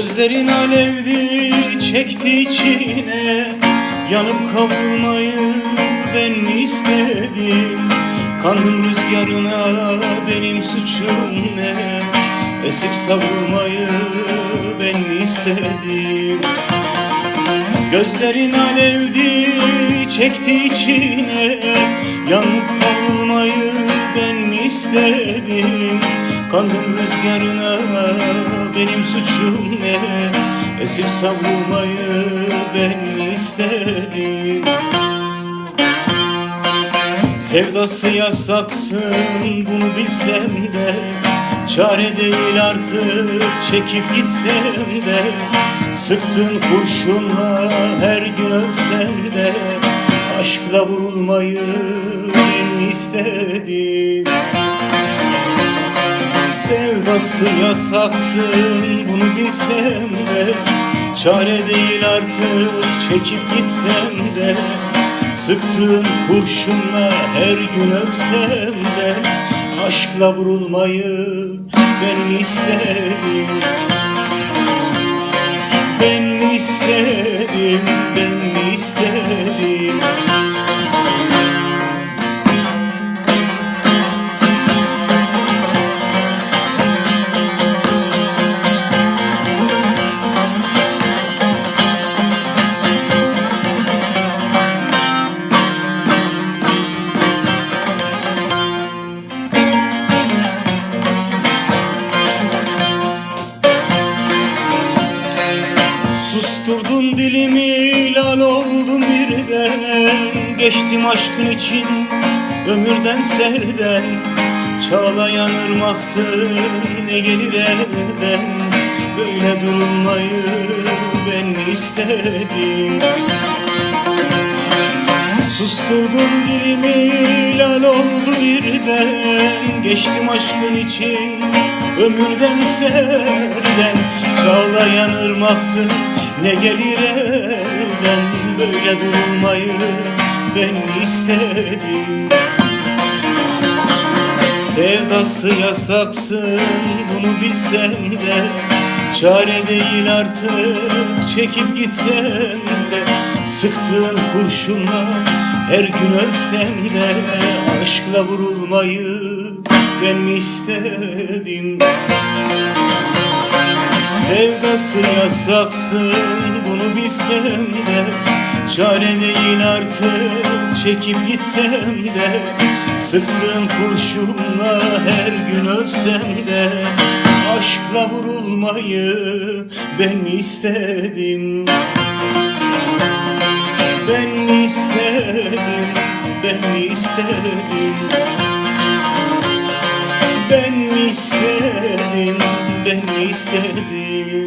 Gözlerin alevdi çekti içine Yanıp kavrulmayı ben mi istedim? Kandım rüzgarına benim suçum ne? Esip savrulmayı ben mi istedim? Gözlerin alevdi çekti içine Yanıp kavrulmayı ben istedim. Kandım rüzgarına benim suçum ne? Esip savrulmayı ben istedim. Sevdası yasaksın bunu bilsem de. Çare değil artık çekip gitsem de. Sıktın kurşunla her gün ölsem de Aşkla vurulmayı istedim. Sevdası yasaksın bunu bilsem de Çare değil artık çekip gitsem de. Sıktığın kurşunla her gün ölsem de Aşkla vurulmayı ben istedim. Ben istedim, Susturdun dilimi lal oldum birden. Geçtim aşkın için ömürden serden Çağlayan ırmaktı ne gelir elden? Böyle durulmayı ben istedim? Susturdun dilimi lal oldu birden. Geçtim aşkın için ömürden serden Çağlayan ırmaktın ne gelir elden Böyle durulmayı ben istedim. Sevdası yasaksın bunu bilsem de Çare değil artık çekip gitsem de. Sıktığın kurşunla her gün ölsem de Aşkla vurulmayı ben mi istedim Sevdası yasaksın bunu bilsem de Çare değil artık çekip gitsem de Sıktığın kurşunla her gün ölsem de Aşkla vurulmayı ben mi istedim? Ben mi istedim, ben mi istedim? Ben mi istedim, ben mi istedim